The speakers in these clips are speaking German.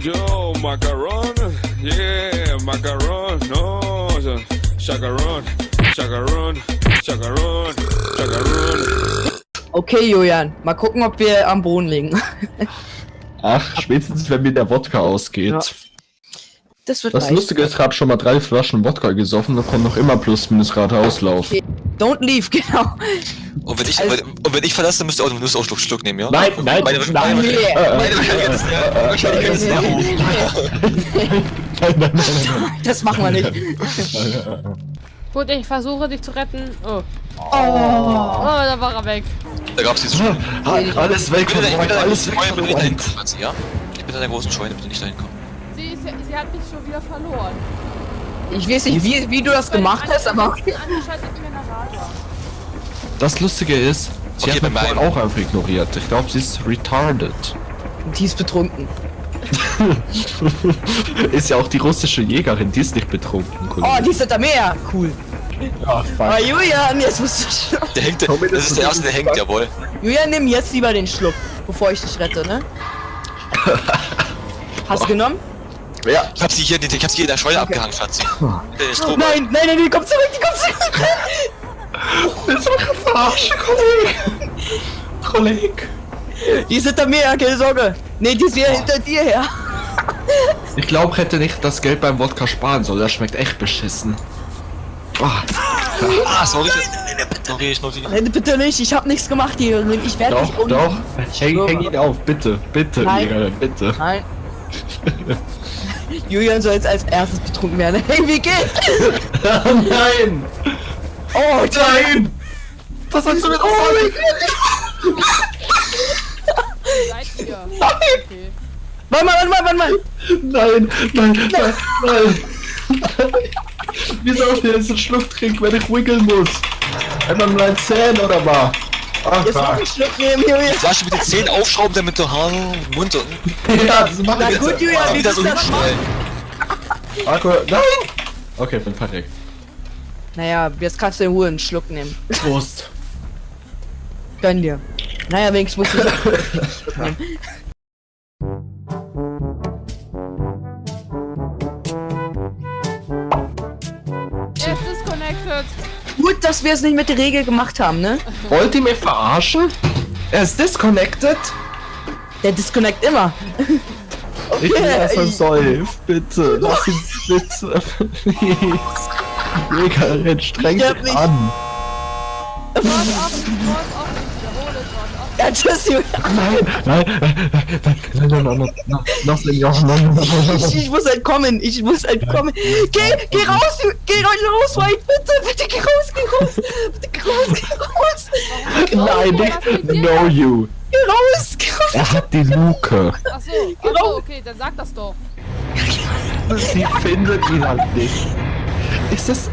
yo, macaron, yeah, macaron, no, chacaron, chacaron, chacaron, chacaron. Okay, Julian, mal gucken, ob wir am Boden liegen. Ach, spätestens wenn mir der Wodka ausgeht. Ja. Das wird Das reichen. Lustige ist, ich habe schon mal drei Flaschen Wodka gesoffen und kann noch immer plus minus gerade auslaufen. Okay. Don't leave, genau. Und wenn ich, Also- und wenn ich verlasse, müsst ihr auch, müsst ihr auch Schluck, Schluck nehmen, ja? Nein, nein, Meine, nein, meine, Nee. meine, meine nein, Das machen wir nicht. nein. Gut, ich versuche dich zu retten. Oh. Oh. Oh, da war er weg. Da gab's diese Scheune. Ah, Alles weg Ich bin in Wodka, der alles großen weg? Ich bin in der großen Scheune, bitte nicht dahin kommen. Sie, ja- hat mich schon wieder verloren. Ich weiß nicht, wie, wie du das gemacht hast, aber okay. Das Lustige ist, sie Okay, hat mich auch einfach ignoriert. Ich glaube, sie ist retarded. Die ist betrunken. ist ja auch die russische Jägerin, die ist nicht betrunken. Oh, Kollege. die ist hinter mir. Cool. Ah, Oh, fuck. Julian, jetzt musst du... Der hängt, das ist der erste, der hängt, jawohl. Julian, nimm jetzt lieber den Schluck, bevor ich dich rette, ne? Hast du genommen? Ja. Ich hab sie hier, ich hab sie hier in der Scheune abgehangen, Schatzi. Strohballen. Nein, nein, nein, die kommt zurück, die kommt zurück. Willst du mich verarschen, Kollege? Kollege. Die ist hinter mir, keine Sorge. Nee, die ist wieder hinter dir her. Ich glaube, hätte nicht das Geld beim Wodka sparen soll. Das schmeckt echt beschissen. Ah, Ah, sorry. Sorry, ich nur die. Nein, bitte nicht, ich hab nichts gemacht hier. Ich werde doch, nicht um... doch. Häng, häng ihn auf, bitte, bitte, Nein. Jägerin, bitte. Nein. Julian soll jetzt als erstes betrunken werden. Hey, wie geht's? Nein! Oh, Nein! Was hast du mit oh, Seid ihr? Okay. Warte mal, warte mal, warte mal. Nein, nein, nein, nein. Wie soll ich denn jetzt einen Schluck trinken, wenn ich wiggeln muss? Einmal mit meinen Zähnen oder was? Ach, Jetzt noch einen Schluck nehmen, Julian. Flasche mit den Zähnen aufschrauben, damit du Haar, Mund und. Ja, das macht Na gut, Julian, wie wieder so hinstellen. Alkohol. Nein! Okay, bin verreckt. Naja, jetzt kannst du in Ruhe einen Schluck nehmen. Prost. Gönn dir. Naja, wenigstens musst du einen Schluck nehmen. Er ist disconnected. Gut, dass wir es nicht mit der Regel gemacht haben, ne? Wollt ihr mich verarschen? Er ist disconnected? Der disconnect immer. Ich will, dass er ich- säuft, bitte. Lass ihn bitte. Please. Jägerin, streng Ich an. Wort offen, Wort offen. Ja, tschüssi. Nein, nein, nein, nein, nein, nein, nein, Ich muss entkommen, ich muss entkommen. Geh, geh raus, geh raus, White, bitte, bitte, geh raus, geh raus. Bitte, geh raus, geh raus. Nein, ich know you. Geh raus, geh raus. Er hat die Luke. Achso, achso, okay, dann sag das doch. Sie findet ihn halt nicht. Ist das...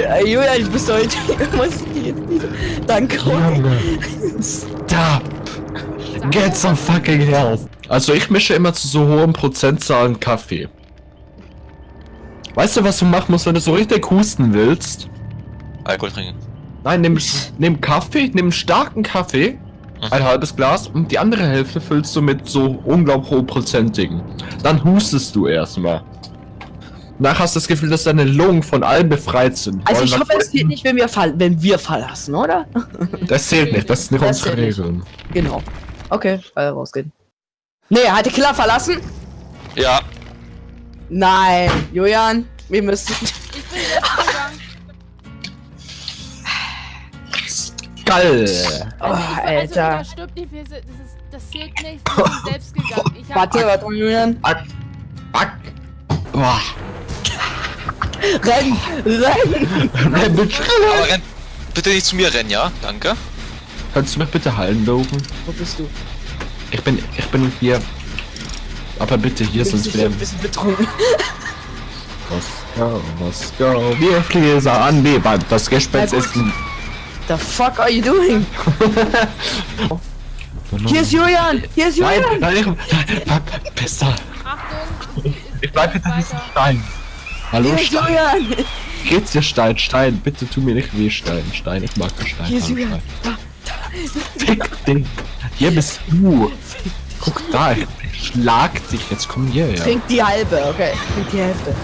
Ja, Julian, ich muss heute. Ich muss jetzt nicht. Danke. Junge. Stop. Get some fucking help. Also ich mische immer zu so hohen Prozentzahlen Kaffee. Weißt du, was du machen musst, wenn du so richtig husten willst? Alkohol trinken. Nein, nimm, nimm Kaffee, nimm starken Kaffee, ein halbes Glas und die andere Hälfte füllst du mit so unglaublich hochprozentigen. Dann hustest du erstmal. Danach hast du das Gefühl, dass deine Lungen von allem befreit sind. Also Wollen ich nach hoffe, es geht nicht, wenn wir, fall wenn wir verlassen, oder? Das zählt nicht, das ist nicht Das unsere zählt. Regeln. Genau. Okay, alle rausgehen. Nee, hat die Killer verlassen? Ja. Nein, Julian, wir müssen. Ich bin! Oh, Also, Also, Alter. da stirbt nicht, wir sind, das, ist, das zählt nicht, wir sind selbst gegangen. Ich hab, Warte, warte, Julian. Back! Back! Boah! Renn! Renn! Nein, bitte. Aber renn bitte nicht zu mir rennen, ja? Danke. Kannst du mich bitte heilen, Logan? Wo bist du? Ich bin, ich bin hier. Aber bitte hier, Bist sonst werden ein bisschen betrunken? Let's go. Wir fliegen an Wand. Das Gespenst ist ein. The fuck are you doing? Hier ist Julian! Hier ist Nein, Julian! nein, ich, nein, besser. Achtung, Ich bleib hinter diesem Stein. Hallo, Hier Stein. Julian! Geht's dir Stein, Stein, bitte tu mir nicht weh, Stein, Stein, ich mag Stein. Hier ist Stein, Julian. Stein. Da, Fick dich. Hier bist du. Guck da, ich schlag dich, jetzt komm hier, ja. trink die halbe, okay. Trink die Hälfte.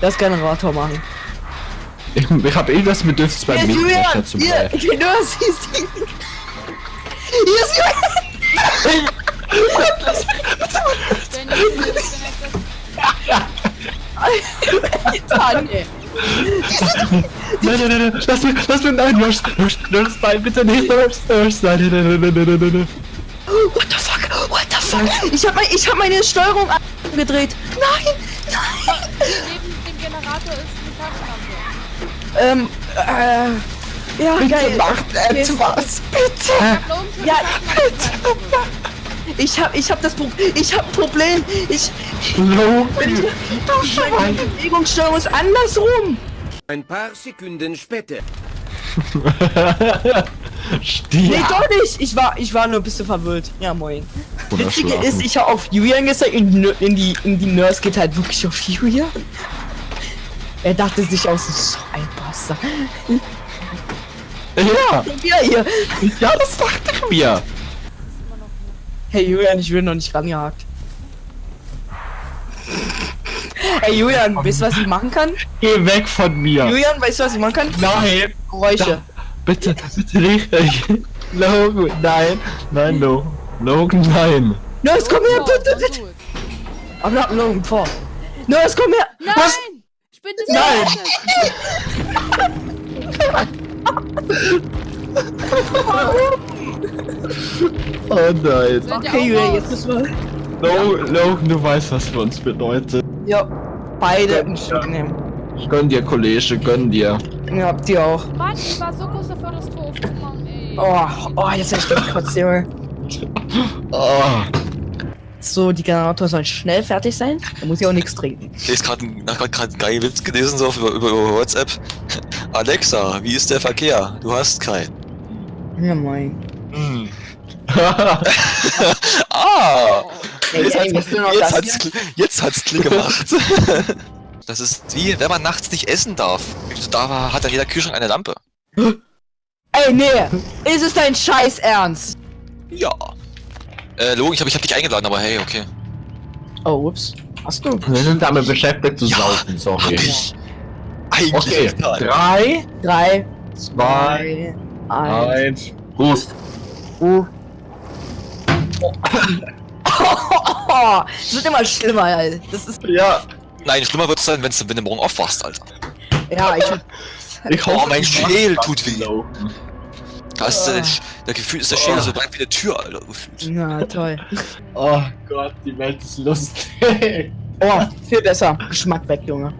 Das Generator machen. Ich, ich hab eh das Bedürfnis beim Hier ist Julian! Mähdrescher zu Hier, bleiben. hier, du siehst ihn. Hier ist Julian! die Tanne. nein, nein, nein, nein, lass mir, lass mir, nein, Rush, Rush, Rush, nein, bitte nicht, Rush, Rush, nein, nein, nein, nein, nein, nein, nein. What the fuck, what the fuck, ich hab, mein, ich hab meine Steuerung gedreht. Nein, nein. Neben dem Generator ist eine Taschenlampe. Ähm, äh, ja, bitte geil. macht etwas, bitte. Ja, bitte. Ich hab, ich hab das Pro ich hab ein Problem. Ich, Logan, du meine Bewegungssteuerung ist andersrum. Ein paar Sekunden später. Nee, Stier. doch nicht. Ich war, ich war nur ein bisschen verwirrt. Ja, moin. Witzige ist, ich hab auf Julian gesagt, in, in die, in die Nurse geht halt wirklich auf Julian. Er dachte sich aus, so ein Bastard. Ja, Ja, hier. ja, das dachte ich mir. Hey Julian, ich will noch nicht rangehakt. Hey Julian, weißt du, was ich machen kann? Geh weg von mir. Julian, weißt du, was ich machen kann? Nein. Geräusche. Bitte, bitte nicht. Logan, nein. Nein, no. Logan, nein. Nurse, komm her, Oh, bitte, na bitte. Aber nach Logan vor. Nurse, komm her. Nein! Was? Ich bin das Nein. Oh nein. Okay, Julian, jetzt müssen wir... Lo Logan, du weißt, was für uns bedeutet. Ja, beide im Stück nehmen. Gönn dir, Kollege, gönn dir. Ja, die auch. Mann, ich war so kurz davor, das Tor aufzumachen, ey. Oh, oh, jetzt hab ich gekotzt, Junge. Oh. So, die Generatoren sollen schnell fertig sein. Da muss ich auch nichts trinken. Ich ist gerade einen geilen Witz gelesen so auf, über, über, über WhatsApp. Alexa, wie ist der Verkehr? Du hast keinen. Ja, moin. ah! Jetzt, hat's, jetzt, das hat's, Kl- jetzt hat's Klick gemacht. Das ist wie, wenn man nachts nicht essen darf. Da war- hat dann jeder Kühlschrank eine Lampe. Ey, nee! Ist es dein Scheiß Ernst? Ja. Äh, Logan, ich hab, ich hab dich eingeladen, aber hey, okay. Oh, ups. Hast du? Wir sind damit beschäftigt zu Ja, saufen, Hab sorry. ich. Eigentlich Okay, egal. drei, Drei, zwei, zwei, eins. eins. Prost. Uh. Oh, es wird immer schlimmer, Alter. Das ist. Ja, Nein, schlimmer wird's sein, wenn's, wenn du morgen aufwachst, Alter. Ja, ich. ich Oh, hoffe, mein du Schädel tut das, weh. Logan. Da ist der, der Gefühl ist der Schädel so breit wie eine Tür, Alter, gefühlt. Na, toll. Oh Gott, die Welt ist lustig. Oh, viel besser. Geschmack weg, Junge.